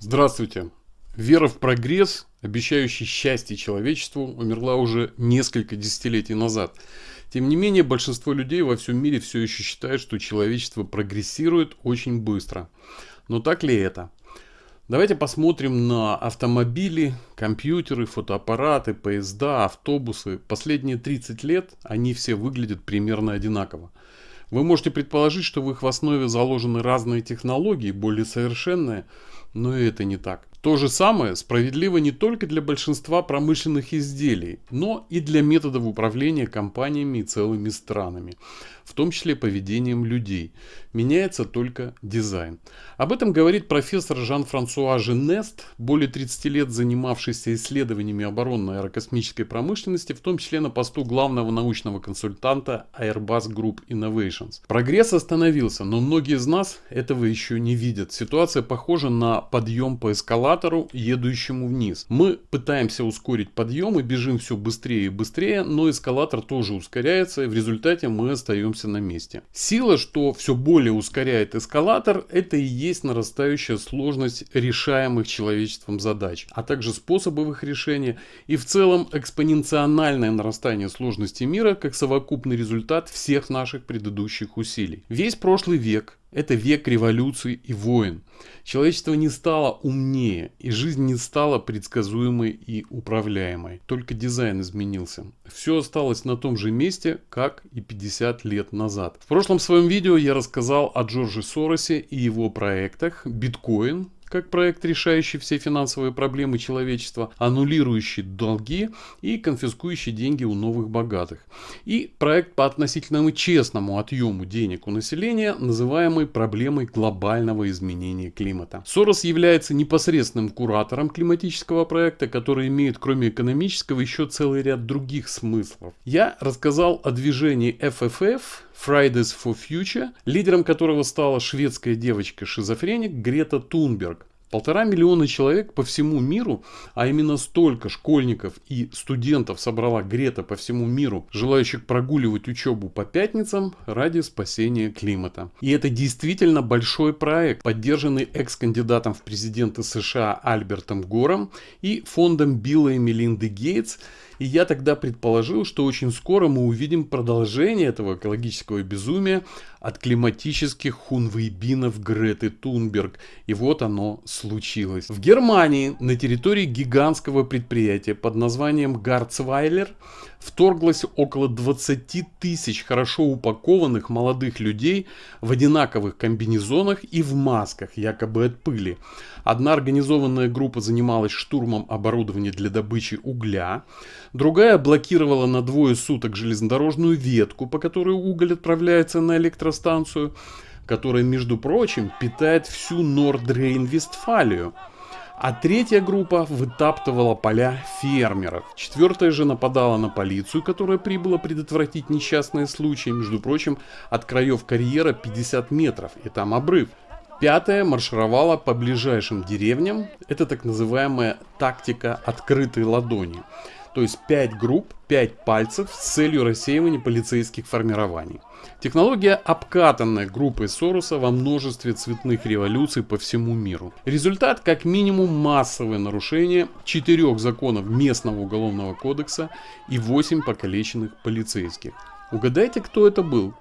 Здравствуйте! Вера в прогресс, обещающий счастье человечеству, умерла уже несколько десятилетий назад. Тем не менее, большинство людей во всем мире все еще считают, что человечество прогрессирует очень быстро. Но так ли это? Давайте посмотрим на автомобили, компьютеры, фотоаппараты, поезда, автобусы. Последние 30 лет они все выглядят примерно одинаково. Вы можете предположить, что в их основе заложены разные технологии, более совершенные, но и это не так. То же самое справедливо не только для большинства промышленных изделий, но и для методов управления компаниями и целыми странами, в том числе поведением людей. Меняется только дизайн. Об этом говорит профессор Жан-Франсуа Женест, более 30 лет занимавшийся исследованиями оборонной аэрокосмической промышленности, в том числе на посту главного научного консультанта Airbus Group Innovations. Прогресс остановился, но многие из нас этого еще не видят. Ситуация похожа на подъем по эскалатору едущему вниз. Мы пытаемся ускорить подъем и бежим все быстрее и быстрее, но эскалатор тоже ускоряется, и в результате мы остаемся на месте. Сила, что все более ускоряет эскалатор, это и есть нарастающая сложность решаемых человечеством задач, а также способов их решения и в целом экспоненциональное нарастание сложности мира как совокупный результат всех наших предыдущих усилий. Весь прошлый век это век революций и войн. Человечество не стало умнее, и жизнь не стала предсказуемой и управляемой. Только дизайн изменился. Все осталось на том же месте, как и 50 лет назад. В прошлом своем видео я рассказал о Джорджи Соросе и его проектах биткоин, как проект, решающий все финансовые проблемы человечества, аннулирующий долги и конфискующий деньги у новых богатых. И проект по относительному честному отъему денег у населения, называемый проблемой глобального изменения климата. Сорос является непосредственным куратором климатического проекта, который имеет кроме экономического еще целый ряд других смыслов. Я рассказал о движении FFF, Fridays for Future, лидером которого стала шведская девочка-шизофреник Грета Тунберг. Полтора миллиона человек по всему миру, а именно столько школьников и студентов собрала Грета по всему миру, желающих прогуливать учебу по пятницам ради спасения климата. И это действительно большой проект, поддержанный экс-кандидатом в президенты США Альбертом Гором и фондом Билла и Мелинды Гейтс и я тогда предположил, что очень скоро мы увидим продолжение этого экологического безумия от климатических хунвейбинов Греты Тунберг. И вот оно случилось. В Германии на территории гигантского предприятия под названием Гарцвайлер вторглось около 20 тысяч хорошо упакованных молодых людей в одинаковых комбинезонах и в масках, якобы от пыли. Одна организованная группа занималась штурмом оборудования для добычи угля, другая блокировала на двое суток железнодорожную ветку, по которой уголь отправляется на электростанцию, которая, между прочим, питает всю Нордрейн-Вестфалию. А третья группа вытаптывала поля фермеров. Четвертая же нападала на полицию, которая прибыла предотвратить несчастные случаи. Между прочим, от краев карьера 50 метров, и там обрыв. Пятая маршировала по ближайшим деревням. Это так называемая тактика открытой ладони. То есть 5 групп, 5 пальцев с целью рассеивания полицейских формирований. Технология обкатанная группой Сороса во множестве цветных революций по всему миру. Результат как минимум массовое нарушение четырех законов местного уголовного кодекса и 8 покалеченных полицейских. Угадайте, кто это был?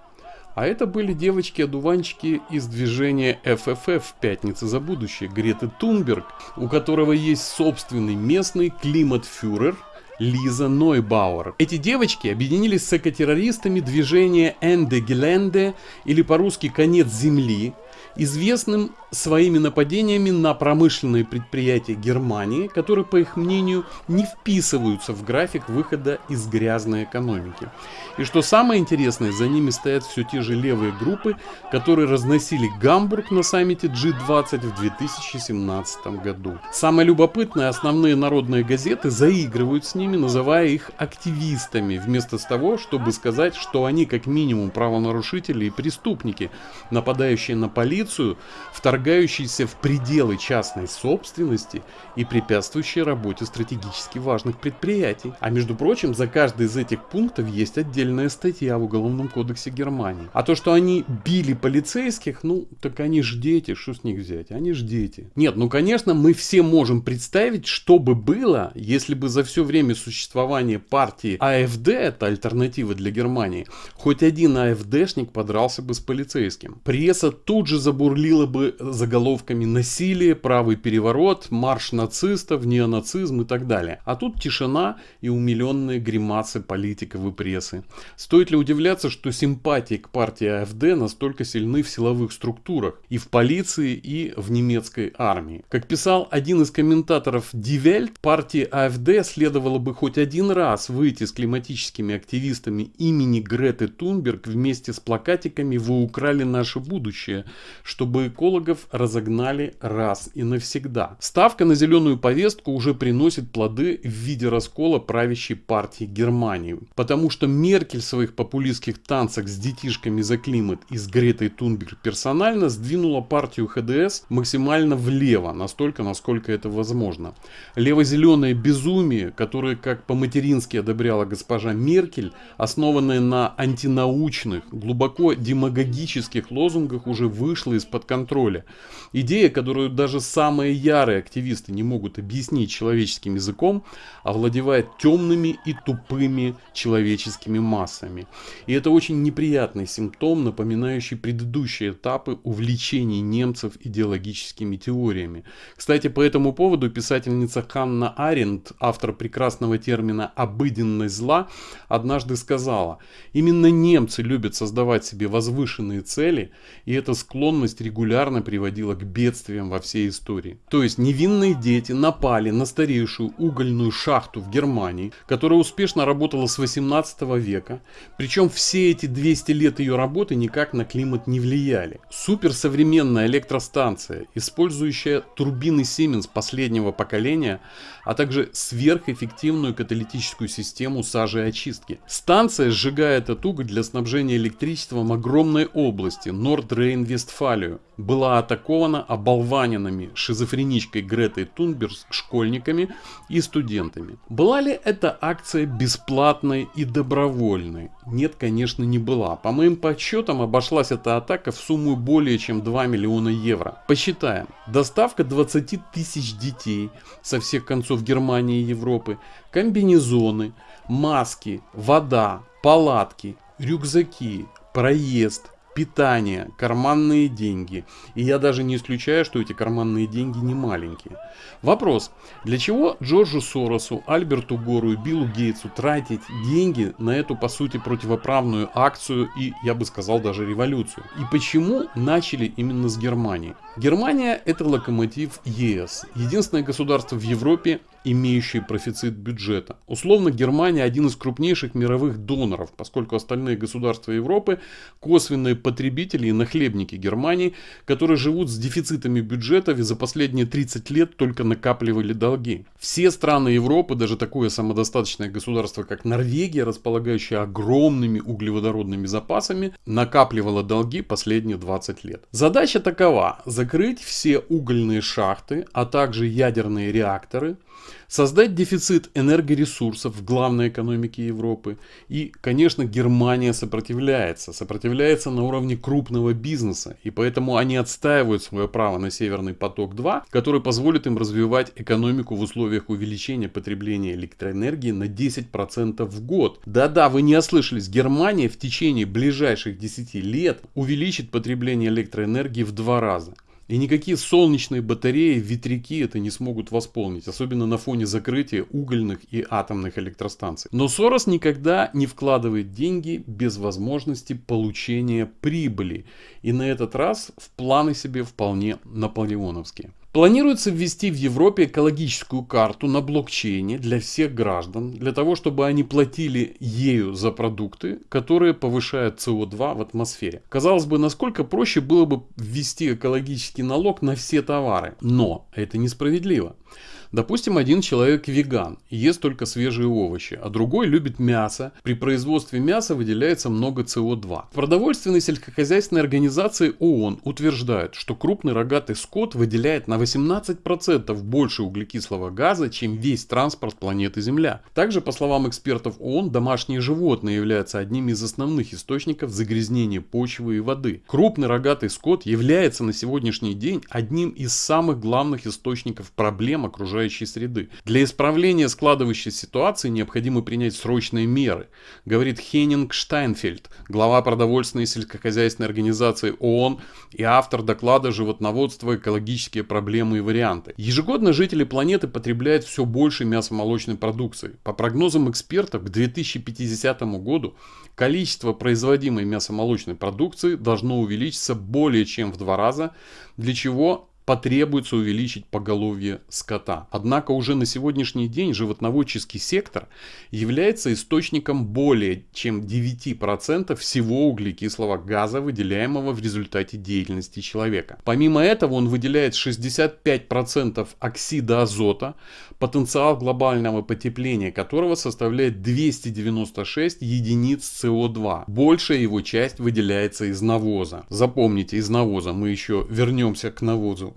А это были девочки-одуванчики из движения FFF «Пятница за будущее» Греты Тунберг, у которого есть собственный местный климат-фюрер – Лиза Нойбауэр. Эти девочки объединились с экотеррористами движения Энде Геленде или по-русски «Конец Земли», известным своими нападениями на промышленные предприятия Германии, которые, по их мнению, не вписываются в график выхода из грязной экономики. И что самое интересное, за ними стоят все те же левые группы, которые разносили Гамбург на саммите G20 в 2017 году. Самое любопытное, основные народные газеты заигрывают с ними, называя их активистами, вместо того, чтобы сказать, что они как минимум правонарушители и преступники, нападающие на полицию, полицию, вторгающиеся в пределы частной собственности и препятствующие работе стратегически важных предприятий. А между прочим, за каждый из этих пунктов есть отдельная статья в Уголовном кодексе Германии. А то, что они били полицейских, ну, так они ж дети, что с них взять? Они ж дети. Нет, ну, конечно, мы все можем представить, что бы было, если бы за все время существования партии АФД, это альтернатива для Германии, хоть один АФДшник подрался бы с полицейским. Пресса тут же забурлила бы заголовками насилие, правый переворот, марш нацистов, неонацизм и так далее. А тут тишина и умиленные гримасы политиков и прессы. Стоит ли удивляться, что симпатии к партии АФД настолько сильны в силовых структурах, и в полиции, и в немецкой армии. Как писал один из комментаторов Welt, партии АФД следовало бы хоть один раз выйти с климатическими активистами имени Греты Тунберг вместе с плакатиками «Вы украли наше будущее», чтобы экологов разогнали раз и навсегда. Ставка на зеленую повестку уже приносит плоды в виде раскола правящей партии Германии. Потому что Меркель в своих популистских танцах с детишками за климат и с Гретой Тунберг персонально сдвинула партию ХДС максимально влево, настолько, насколько это возможно. Лево-зеленое безумие, которое, как по-матерински одобряла госпожа Меркель, основанное на антинаучных, глубоко демагогических лозунгах, уже вышло из-под контроля. Идея, которую даже самые ярые активисты не могут объяснить человеческим языком, овладевает темными и тупыми человеческими массами. И это очень неприятный симптом, напоминающий предыдущие этапы увлечений немцев идеологическими теориями. Кстати, по этому поводу писательница Ханна Аренд, автор прекрасного термина «обыденность зла», однажды сказала, именно немцы любят создавать себе возвышенные цели, и эта склонность регулярно приводила к бедствиям во всей истории. То есть невинные дети напали на старейшую угольную шахту в Германии, которая успешно работала с 18 века, причем все эти 200 лет ее работы никак на климат не влияли. Суперсовременная электростанция, использующая турбины Siemens последнего поколения, а также сверхэффективную каталитическую систему сажи и очистки. Станция сжигает от уголь для снабжения электричеством огромной области Норд-Рейн-Вестфалию. Была атакована оболваненными шизофреничкой Гретой Тунберг школьниками и студентами. Была ли эта акция бесплатной и добровольной? Нет, конечно, не была. По моим подсчетам обошлась эта атака в сумму более чем 2 миллиона евро. Посчитаем. Доставка 20 тысяч детей со всех концов Германии и Европы, комбинезоны, маски, вода, палатки, рюкзаки, проезд, питание, карманные деньги. И я даже не исключаю, что эти карманные деньги не маленькие. Вопрос. Для чего Джорджу Соросу, Альберту Гору и Биллу Гейтсу тратить деньги на эту, по сути, противоправную акцию и, я бы сказал, даже революцию? И почему начали именно с Германии? Германия это локомотив ЕС. Единственное государство в Европе, имеющее профицит бюджета. Условно Германия один из крупнейших мировых доноров, поскольку остальные государства Европы косвенные потребители и нахлебники Германии, которые живут с дефицитами бюджетов и за последние 30 лет только накапливали долги. Все страны Европы, даже такое самодостаточное государство, как Норвегия, располагающее огромными углеводородными запасами, накапливало долги последние 20 лет. Задача такова – закрыть все угольные шахты, а также ядерные реакторы, создать дефицит энергоресурсов в главной экономике Европы. И, конечно, Германия сопротивляется. Сопротивляется на уровне крупного бизнеса. И поэтому они отстаивают свое право на Северный поток-2, который позволит им развивать экономику в условиях увеличения потребления электроэнергии на 10% в год. Да-да, вы не ослышались. Германия в течение ближайших 10 лет увеличит потребление электроэнергии в два раза. И никакие солнечные батареи, ветряки это не смогут восполнить, особенно на фоне закрытия угольных и атомных электростанций. Но Сорос никогда не вкладывает деньги без возможности получения прибыли. И на этот раз в планы себе вполне наполеоновские. Планируется ввести в Европе экологическую карту на блокчейне для всех граждан, для того, чтобы они платили ею за продукты, которые повышают СО2 в атмосфере. Казалось бы, насколько проще было бы ввести экологический налог на все товары, но это несправедливо. Допустим, один человек веган ест только свежие овощи, а другой любит мясо. При производстве мяса выделяется много СО2. В продовольственной сельскохозяйственной организации ООН утверждают, что крупный рогатый скот выделяет на 18% больше углекислого газа, чем весь транспорт планеты Земля. Также, по словам экспертов ООН, домашние животные являются одним из основных источников загрязнения почвы и воды. Крупный рогатый скот является на сегодняшний день одним из самых главных источников проблем окружающей среды. Для исправления складывающейся ситуации необходимо принять срочные меры, говорит Хеннинг Штайнфельд, глава продовольственной и сельскохозяйственной организации ООН и автор доклада «Животноводство. Экологические проблемы и варианты». Ежегодно жители планеты потребляют все больше мясомолочной продукции. По прогнозам экспертов, к 2050 году количество производимой мясомолочной продукции должно увеличиться более чем в два раза, для чего потребуется увеличить поголовье скота. Однако уже на сегодняшний день животноводческий сектор является источником более чем 9% всего углекислого газа, выделяемого в результате деятельности человека. Помимо этого он выделяет 65% оксида азота, потенциал глобального потепления которого составляет 296 единиц СО2. Большая его часть выделяется из навоза. Запомните, из навоза. Мы еще вернемся к навозу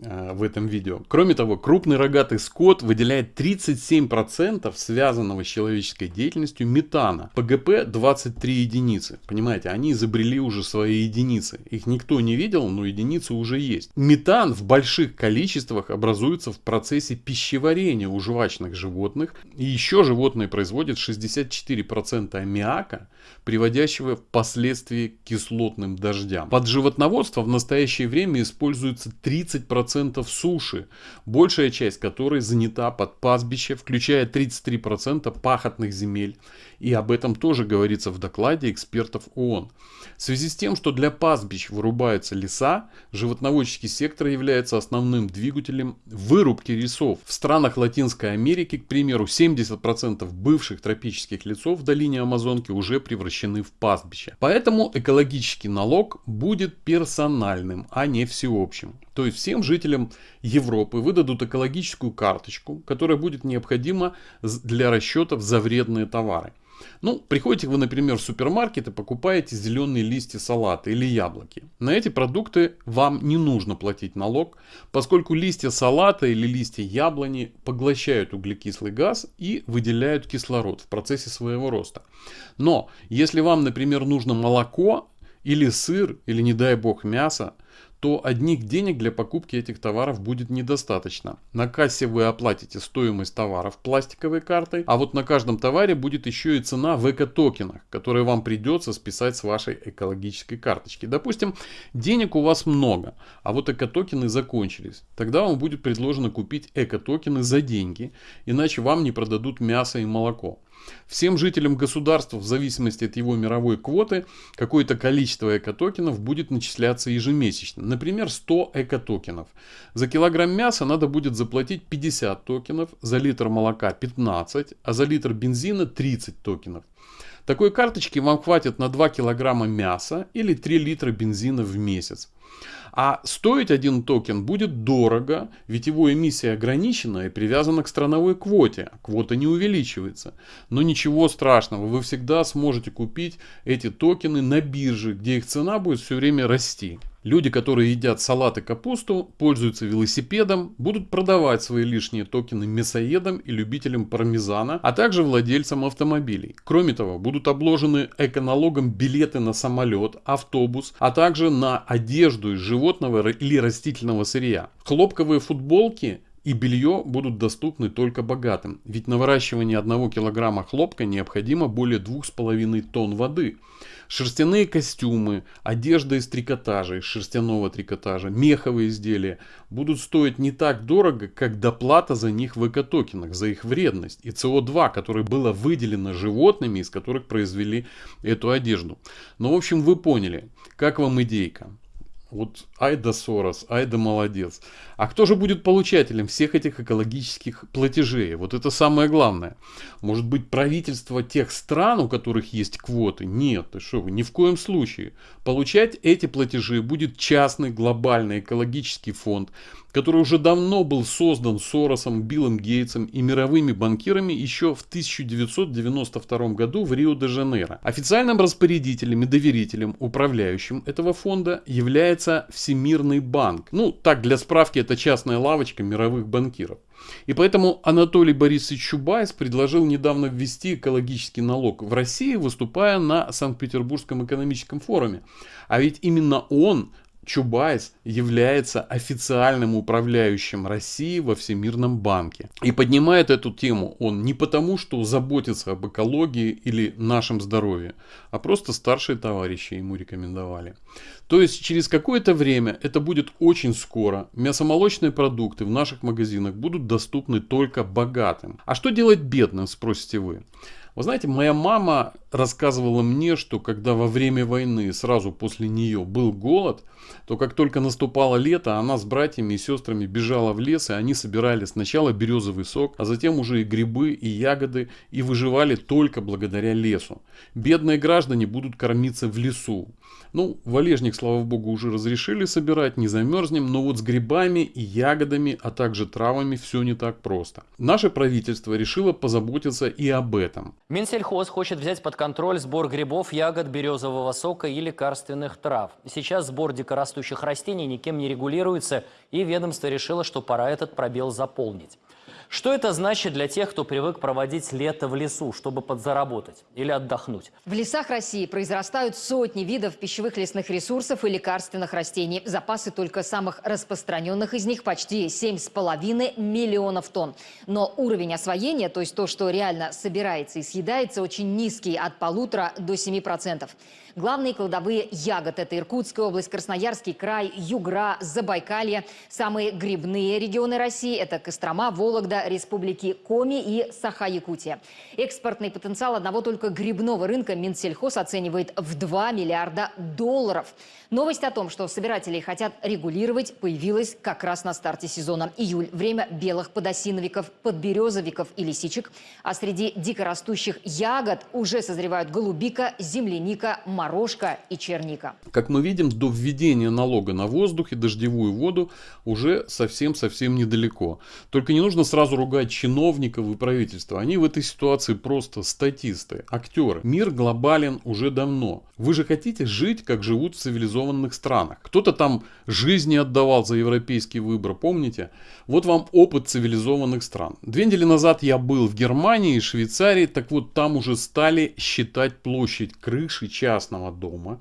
в этом видео. Кроме того, крупный рогатый скот выделяет 37% связанного с человеческой деятельностью метана. ПГП 23 единицы. Понимаете, они изобрели уже свои единицы. Их никто не видел, но единицы уже есть. Метан в больших количествах образуется в процессе пищеварения у жвачных животных. И еще животные производят 64% аммиака, приводящего впоследствии к кислотным дождям. Под животноводство в настоящее время используется 30% 33% суши, большая часть которой занята под пастбище, включая 33% пахотных земель. И об этом тоже говорится в докладе экспертов ООН. В связи с тем, что для пастбищ вырубаются леса, животноводческий сектор является основным двигателем вырубки лесов. В странах Латинской Америки, к примеру, 70% бывших тропических лесов в долине Амазонки уже превращены в пастбища. Поэтому экологический налог будет персональным, а не всеобщим. То есть всем жителям Европы выдадут экологическую карточку, которая будет необходима для расчетов за вредные товары. Ну, приходите вы, например, в супермаркет и покупаете зеленые листья салата или яблоки. На эти продукты вам не нужно платить налог, поскольку листья салата или листья яблони поглощают углекислый газ и выделяют кислород в процессе своего роста. Но если вам, например, нужно молоко или сыр, или не дай бог мясо, то одних денег для покупки этих товаров будет недостаточно. На кассе вы оплатите стоимость товаров пластиковой картой, а вот на каждом товаре будет еще и цена в эко-токенах, которые вам придется списать с вашей экологической карточки. Допустим, денег у вас много, а вот эко-токены закончились. Тогда вам будет предложено купить эко-токены за деньги, иначе вам не продадут мясо и молоко. Всем жителям государства в зависимости от его мировой квоты какое-то количество экотокенов будет начисляться ежемесячно. Например, 100 экотокенов. За килограмм мяса надо будет заплатить 50 токенов, за литр молока 15, а за литр бензина 30 токенов. Такой карточки вам хватит на 2 килограмма мяса или 3 литра бензина в месяц. А стоить один токен будет дорого, ведь его эмиссия ограничена и привязана к страновой квоте. Квота не увеличивается. Но ничего страшного, вы всегда сможете купить эти токены на бирже, где их цена будет все время расти. Люди, которые едят салат и капусту, пользуются велосипедом, будут продавать свои лишние токены мясоедам и любителям пармезана, а также владельцам автомобилей. Кроме того, будут обложены эконалогом билеты на самолет, автобус, а также на одежду из животного или растительного сырья. Хлопковые футболки и белье будут доступны только богатым, ведь на выращивание 1 килограмма хлопка необходимо более 2,5 тонн воды. Шерстяные костюмы, одежда из трикотажа, из шерстяного трикотажа, меховые изделия будут стоить не так дорого, как доплата за них в экотокенах, за их вредность и СО2, которое было выделено животными, из которых произвели эту одежду. Но в общем вы поняли, как вам идейка? Вот Айда Сорос, Айда молодец. А кто же будет получателем всех этих экологических платежей? Вот это самое главное. Может быть правительство тех стран, у которых есть квоты? Нет, ты что ни в коем случае. Получать эти платежи будет частный глобальный экологический фонд, который уже давно был создан Соросом, Биллом Гейтсом и мировыми банкирами еще в 1992 году в Рио-де-Жанейро. Официальным распорядителем и доверителем, управляющим этого фонда является Всемирный банк. Ну, так для справки, это частная лавочка мировых банкиров. И поэтому Анатолий Борисович Чубайс предложил недавно ввести экологический налог в России, выступая на Санкт-Петербургском экономическом форуме. А ведь именно он Чубайс является официальным управляющим России во Всемирном банке. И поднимает эту тему он не потому, что заботится об экологии или нашем здоровье, а просто старшие товарищи ему рекомендовали. То есть через какое-то время, это будет очень скоро, мясомолочные продукты в наших магазинах будут доступны только богатым. А что делать бедным, спросите вы? Вы знаете, моя мама рассказывала мне, что когда во время войны, сразу после нее был голод, то как только наступало лето, она с братьями и сестрами бежала в лес, и они собирали сначала березовый сок, а затем уже и грибы, и ягоды, и выживали только благодаря лесу. Бедные граждане будут кормиться в лесу. Ну, валежник, слава богу, уже разрешили собирать, не замерзнем, но вот с грибами и ягодами, а также травами все не так просто. Наше правительство решило позаботиться и об этом. Минсельхоз хочет взять под контроль сбор грибов, ягод, березового сока и лекарственных трав. Сейчас сбор дикорастущих растений никем не регулируется, и ведомство решило, что пора этот пробел заполнить. Что это значит для тех, кто привык проводить лето в лесу, чтобы подзаработать или отдохнуть? В лесах России произрастают сотни видов пищевых лесных ресурсов и лекарственных растений. Запасы только самых распространенных из них почти 7,5 миллионов тонн. Но уровень освоения, то есть то, что реально собирается и съедается, очень низкий, от полутора до 7%. Главные кладовые ягод – это Иркутская область, Красноярский край, Югра, Забайкалье. Самые грибные регионы России – это Кострома, Вологда, республики Коми и Саха-Якутия. Экспортный потенциал одного только грибного рынка Минсельхоз оценивает в 2 миллиарда долларов. Новость о том, что собиратели хотят регулировать, появилась как раз на старте сезона. Июль – время белых подосиновиков, подберезовиков и лисичек. А среди дикорастущих ягод уже созревают голубика, земляника, морожка и черника. Как мы видим, до введения налога на воздух и дождевую воду уже совсем-совсем недалеко. Только не нужно сразу ругать чиновников и правительства. Они в этой ситуации просто статисты, актеры. Мир глобален уже давно. Вы же хотите жить, как живут в цивилизованных странах. Кто-то там жизни отдавал за европейский выбор, помните? Вот вам опыт цивилизованных стран. Две недели назад я был в Германии и Швейцарии, так вот там уже стали считать площадь крыши частных частного дома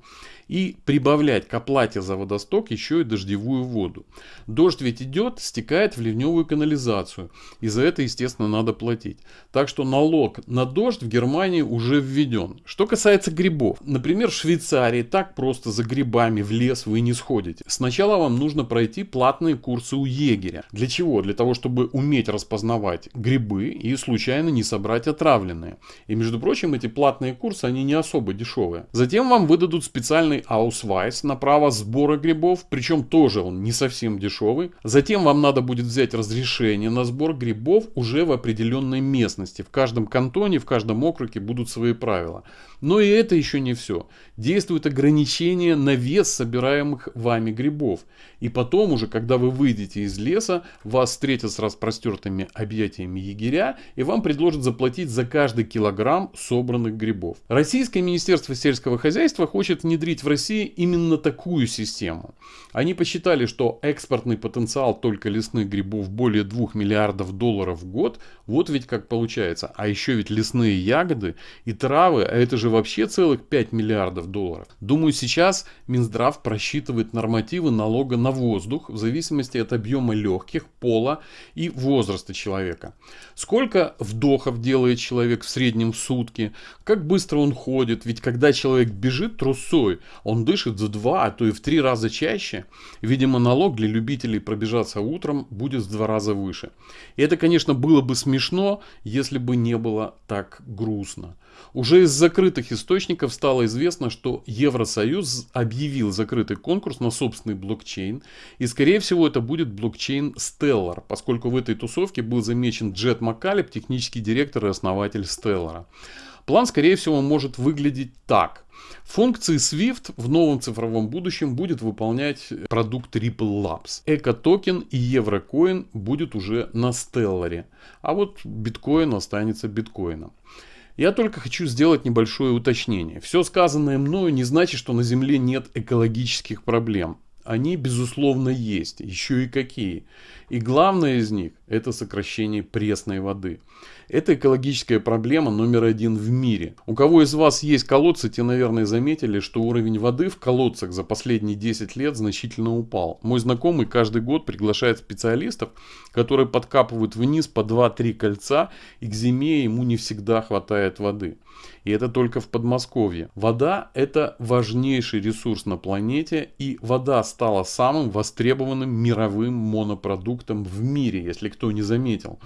и прибавлять к оплате за водосток еще и дождевую воду. Дождь ведь идет, стекает в ливневую канализацию. И за это, естественно, надо платить. Так что налог на дождь в Германии уже введен. Что касается грибов. Например, в Швейцарии так просто за грибами в лес вы не сходите. Сначала вам нужно пройти платные курсы у егеря. Для чего? Для того, чтобы уметь распознавать грибы и случайно не собрать отравленные. И между прочим, эти платные курсы, они не особо дешевые. Затем вам выдадут специальный дешевый аусвайс на право сбора грибов, причем тоже он не совсем дешевый. Затем вам надо будет взять разрешение на сбор грибов уже в определенной местности. В каждом кантоне, в каждом округе будут свои правила. Но и это еще не все. Действует ограничение на вес собираемых вами грибов. И потом уже, когда вы выйдете из леса, вас встретят с распростертыми объятиями егеря и вам предложат заплатить за каждый килограмм собранных грибов. Российское Министерство сельского хозяйства хочет внедрить в России именно такую систему. Они посчитали, что экспортный потенциал только лесных грибов более 2 миллиардов долларов в год. Вот ведь как получается. А еще ведь лесные ягоды и травы, а это же вообще целых 5 миллиардов долларов. Думаю, сейчас Минздрав просчитывает нормативы налога на воздух в зависимости от объема легких, пола и возраста человека. Сколько вдохов делает человек в среднем в сутки, как быстро он ходит. Ведь когда человек бежит трусой, он дышит в два, а то и в три раза чаще. Видимо, налог для любителей пробежаться утром будет в два раза выше. И это, конечно, было бы смешно, если бы не было так грустно. Уже из закрытых источников стало известно, что Евросоюз объявил закрытый конкурс на собственный блокчейн. И скорее всего это будет блокчейн Stellar, поскольку в этой тусовке был замечен Джет Маккалеб, технический директор и основатель Stellar. План, скорее всего, может выглядеть так. Функции Swift в новом цифровом будущем будет выполнять продукт Ripple Labs. Эко-токен и еврокоин будет уже на Stellar, а вот биткоин останется биткоином. Я только хочу сделать небольшое уточнение. Все сказанное мною не значит, что на Земле нет экологических проблем. Они, безусловно, есть. Еще и какие. И главное из них – это сокращение пресной воды. Это экологическая проблема номер один в мире. У кого из вас есть колодцы, те, наверное, заметили, что уровень воды в колодцах за последние 10 лет значительно упал. Мой знакомый каждый год приглашает специалистов, которые подкапывают вниз по 2-3 кольца, и к зиме ему не всегда хватает воды. И это только в Подмосковье. Вода – это важнейший ресурс на планете, и вода стала самым востребованным мировым монопродуктом в мире, если кто не заметил.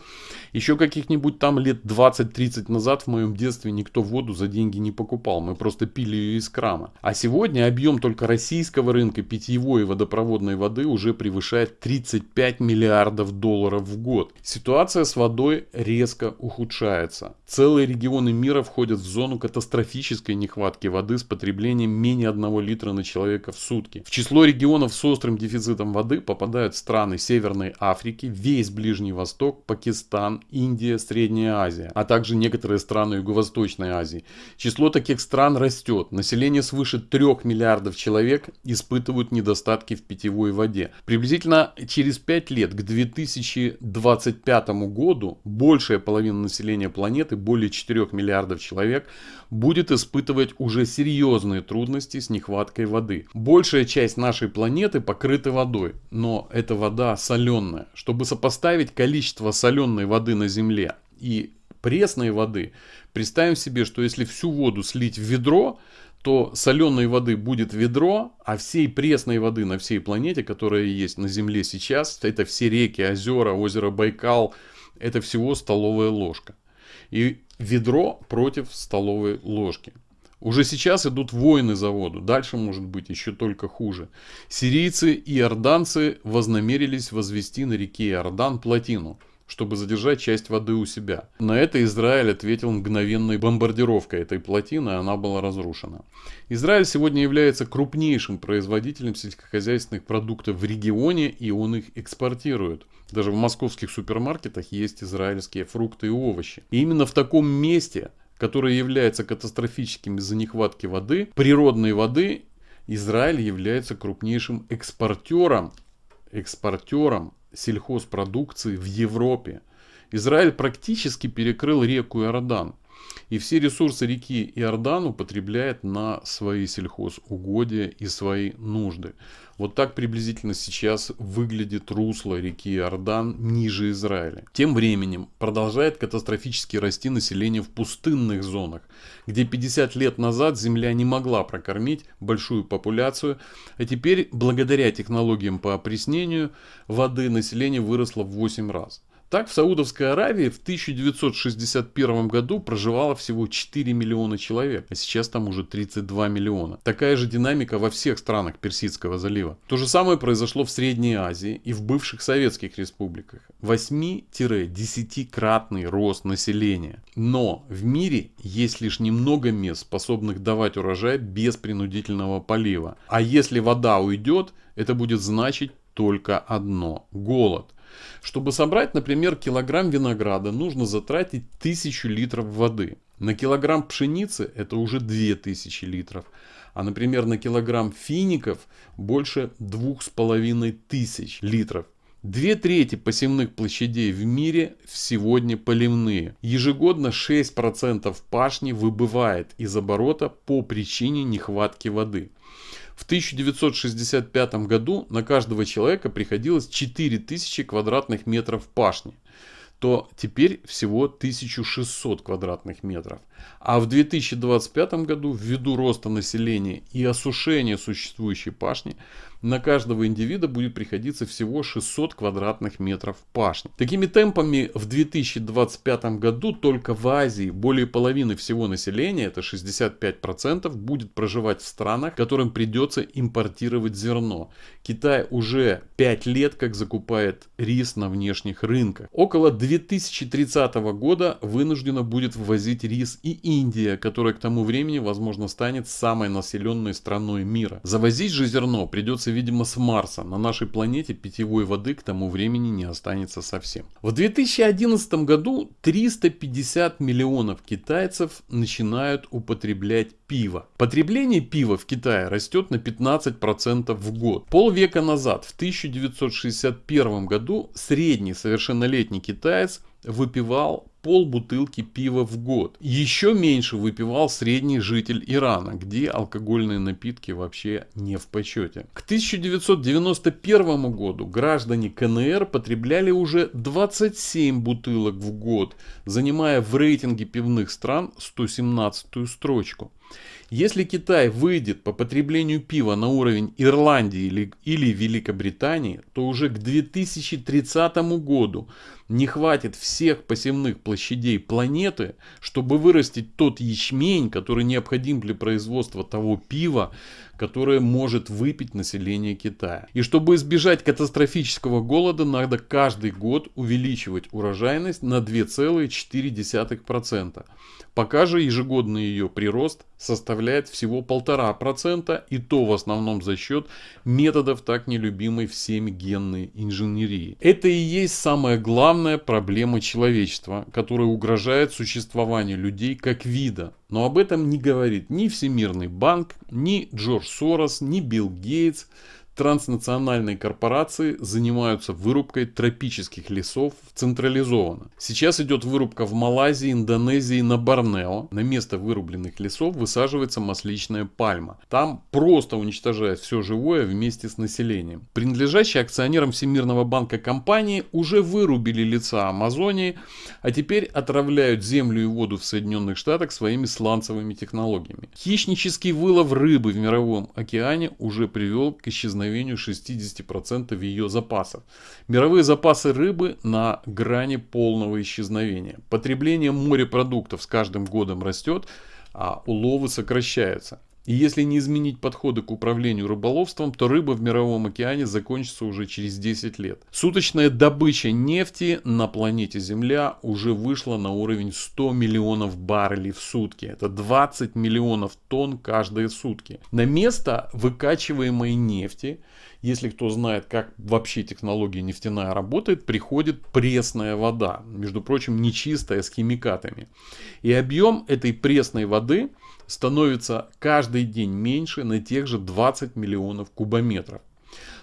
Еще каких-нибудь там лет 20-30 назад в моем детстве никто воду за деньги не покупал, мы просто пили ее из крана. А сегодня объем только российского рынка питьевой и водопроводной воды уже превышает 35 миллиардов долларов в год. Ситуация с водой резко ухудшается. Целые регионы мира входят в зону катастрофической нехватки воды с потреблением менее 1 литра на человека в сутки. В число регионов с острым дефицитом воды попадают страны Северной Африки, весь Ближний Восток, Пакистан, Индия, Средняя Азия, а также некоторые страны Юго-Восточной Азии. Число таких стран растет. Население свыше 3 миллиардов человек испытывают недостатки в питьевой воде. Приблизительно через 5 лет, к 2025 году, большая половина населения планеты, более 4 миллиардов человек, будет испытывать уже серьезные трудности с нехваткой воды. Большая часть нашей планеты покрыта водой, но эта вода соленая. Чтобы сопоставить количество соленой воды на Земле и пресной воды, представим себе, что если всю воду слить в ведро, то соленой воды будет ведро, а всей пресной воды на всей планете, которая есть на Земле сейчас, это все реки, озера, озеро Байкал, это всего столовая ложка. И ведро против столовой ложки. Уже сейчас идут войны за воду, дальше может быть еще только хуже. Сирийцы и иорданцы вознамерились возвести на реке Иордан плотину, чтобы задержать часть воды у себя. На это Израиль ответил мгновенной бомбардировкой этой плотины, и она была разрушена. Израиль сегодня является крупнейшим производителем сельскохозяйственных продуктов в регионе, и он их экспортирует. Даже в московских супермаркетах есть израильские фрукты и овощи. И именно в таком месте, которое является катастрофическим из-за нехватки воды, природной воды, Израиль является крупнейшим экспортером, экспортером сельхозпродукции в Европе. Израиль практически перекрыл реку Иордан. И все ресурсы реки Иордан употребляет на свои сельхозугодия и свои нужды. Вот так приблизительно сейчас выглядит русло реки Иордан ниже Израиля. Тем временем продолжает катастрофически расти население в пустынных зонах, где 50 лет назад земля не могла прокормить большую популяцию, а теперь благодаря технологиям по опреснению воды население выросло в 8 раз. Так, в Саудовской Аравии в 1961 году проживало всего 4 миллиона человек, а сейчас там уже 32 миллиона. Такая же динамика во всех странах Персидского залива. То же самое произошло в Средней Азии и в бывших советских республиках. 8-10-кратный рост населения. Но в мире есть лишь немного мест, способных давать урожай без принудительного полива. А если вода уйдет, это будет значить только одно – голод. Чтобы собрать, например, килограмм винограда, нужно затратить 1000 литров воды. На килограмм пшеницы это уже 2000 литров. А, например, на килограмм фиников больше 2500 литров. Две трети посевных площадей в мире сегодня поливные. Ежегодно 6% пашни выбывает из оборота по причине нехватки воды. В 1965 году на каждого человека приходилось 4000 квадратных метров пашни то теперь всего 1600 квадратных метров. А в 2025 году ввиду роста населения и осушения существующей пашни на каждого индивида будет приходиться всего 600 квадратных метров пашни. Такими темпами в 2025 году только в Азии более половины всего населения, это 65%, будет проживать в странах, которым придется импортировать зерно. Китай уже 5 лет как закупает рис на внешних рынках. Около 2030 года вынуждена будет ввозить рис и Индия, которая к тому времени, возможно, станет самой населенной страной мира. Завозить же зерно придется, видимо, с Марса. На нашей планете питьевой воды к тому времени не останется совсем. В 2011 году 350 миллионов китайцев начинают употреблять пиво. Потребление пива в Китае растет на 15% в год. Полвека назад, в 1961 году, средний совершеннолетний китаец выпивал пол бутылки пива в год. Еще меньше выпивал средний житель Ирана, где алкогольные напитки вообще не в почете. К 1991 году граждане КНР потребляли уже 27 бутылок в год, занимая в рейтинге пивных стран 117 строчку. Если Китай выйдет по потреблению пива на уровень Ирландии или, или Великобритании, то уже к 2030 году не хватит всех посевных площадей планеты, чтобы вырастить тот ячмень, который необходим для производства того пива, которое может выпить население Китая. И чтобы избежать катастрофического голода, надо каждый год увеличивать урожайность на 2,4%. Пока же ежегодный ее прирост составляет всего 1,5% и то в основном за счет методов так нелюбимой всеми генной инженерии. Это и есть самая главная проблема человечества, которая угрожает существованию людей как вида. Но об этом не говорит ни Всемирный банк, ни Джордж Сорос, ни Билл Гейтс транснациональные корпорации занимаются вырубкой тропических лесов централизованно. Сейчас идет вырубка в Малайзии, Индонезии, на Борнео. На место вырубленных лесов высаживается масличная пальма. Там просто уничтожают все живое вместе с населением. Принадлежащие акционерам Всемирного банка компании уже вырубили леса Амазонии, а теперь отравляют землю и воду в Соединенных Штатах своими сланцевыми технологиями. Хищнический вылов рыбы в мировом океане уже привел к исчезновению исчезновению 60% ее запасов. Мировые запасы рыбы на грани полного исчезновения. Потребление морепродуктов с каждым годом растет, а уловы сокращаются. И если не изменить подходы к управлению рыболовством, то рыба в мировом океане закончится уже через 10 лет. Суточная добыча нефти на планете Земля уже вышла на уровень 100 миллионов баррелей в сутки. Это 20 миллионов тонн каждые сутки. На место выкачиваемой нефти, если кто знает, как вообще технология нефтяная работает, приходит пресная вода. Между прочим, нечистая, с химикатами. И объем этой пресной воды становится каждый день меньше на тех же 20 миллионов кубометров.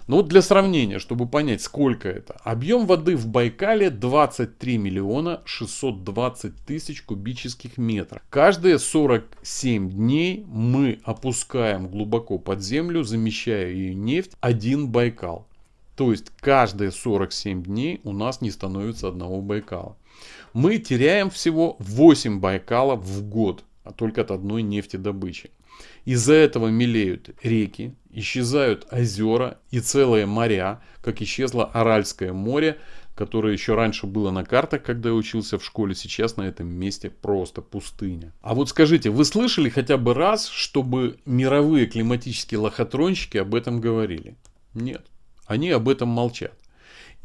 Но вот для сравнения, чтобы понять, сколько это. Объем воды в Байкале 23 миллиона 620 тысяч кубических метров. Каждые 47 дней мы опускаем глубоко под землю, замещая ее нефть, один Байкал. То есть каждые 47 дней у нас не становится одного Байкала. Мы теряем всего 8 Байкалов в год а только от одной нефтедобычи. Из-за этого мелеют реки, исчезают озера и целые моря, как исчезло Аральское море, которое еще раньше было на картах, когда я учился в школе, сейчас на этом месте просто пустыня. А вот скажите, вы слышали хотя бы раз, чтобы мировые климатические лохотронщики об этом говорили? Нет, они об этом молчат.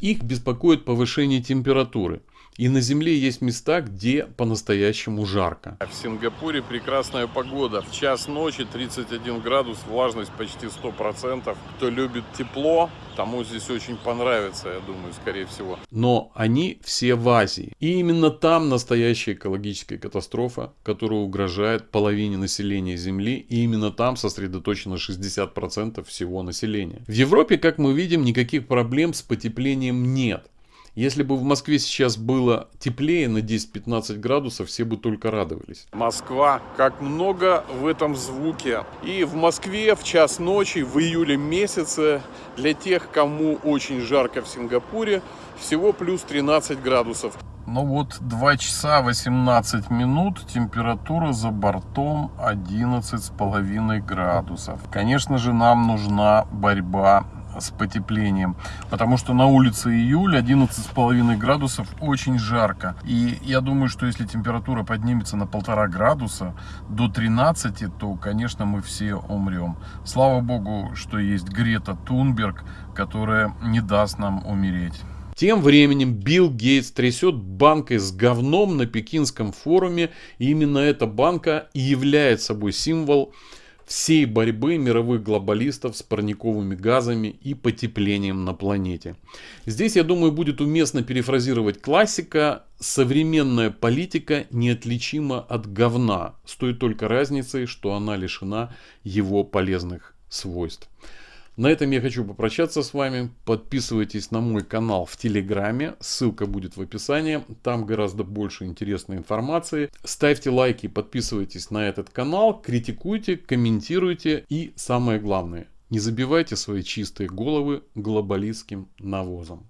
Их беспокоит повышение температуры – и на Земле есть места, где по-настоящему жарко. В Сингапуре прекрасная погода. В час ночи 31 градус, влажность почти 100%. Кто любит тепло, тому здесь очень понравится, я думаю, скорее всего. Но они все в Азии. И именно там настоящая экологическая катастрофа, которая угрожает половине населения Земли. И именно там сосредоточено 60% всего населения. В Европе, как мы видим, никаких проблем с потеплением нет. Если бы в Москве сейчас было теплее на 10-15 градусов, все бы только радовались. Москва, как много в этом звуке. И в Москве в час ночи, в июле месяце, для тех, кому очень жарко в Сингапуре, всего плюс 13 градусов. Ну вот 2 часа 18 минут, температура за бортом 11,5 градусов. Конечно же нам нужна борьба с потеплением. Потому что на улице июль 11,5 градусов очень жарко. И я думаю, что если температура поднимется на полтора градуса до 13, то, конечно, мы все умрем. Слава богу, что есть Грета Тунберг, которая не даст нам умереть. Тем временем Билл Гейтс трясет банкой с говном на Пекинском форуме. И именно эта банка и является собой символ всей борьбы мировых глобалистов с парниковыми газами и потеплением на планете. Здесь, я думаю, будет уместно перефразировать классика «Современная политика неотличима от говна, с той только разницей, что она лишена его полезных свойств». На этом я хочу попрощаться с вами. Подписывайтесь на мой канал в Телеграме. Ссылка будет в описании. Там гораздо больше интересной информации. Ставьте лайки, подписывайтесь на этот канал, критикуйте, комментируйте. И самое главное, не забивайте свои чистые головы глобалистским навозом.